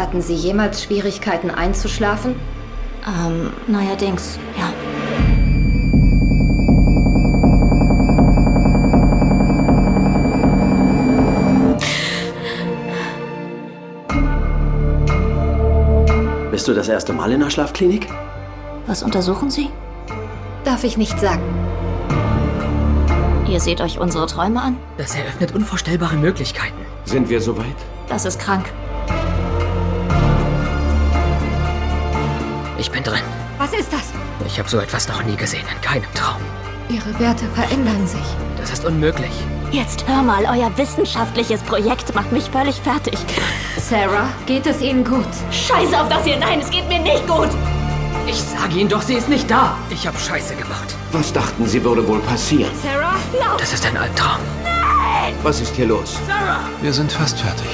Hatten Sie jemals Schwierigkeiten einzuschlafen? Ähm, neuerdings, ja. Bist du das erste Mal in der Schlafklinik? Was untersuchen Sie? Darf ich nicht sagen. Ihr seht euch unsere Träume an? Das eröffnet unvorstellbare Möglichkeiten. Sind wir soweit? Das ist krank. Drin. Was ist das? Ich habe so etwas noch nie gesehen, in keinem Traum. Ihre Werte verändern sich. Das ist unmöglich. Jetzt hör mal, euer wissenschaftliches Projekt macht mich völlig fertig. Sarah, geht es Ihnen gut? Scheiße auf das hier, nein, es geht mir nicht gut. Ich sage Ihnen doch, sie ist nicht da. Ich habe Scheiße gemacht. Was dachten Sie, würde wohl passieren? Sarah, lauf! Das ist ein Albtraum. Was ist hier los? Wir sind fast fertig.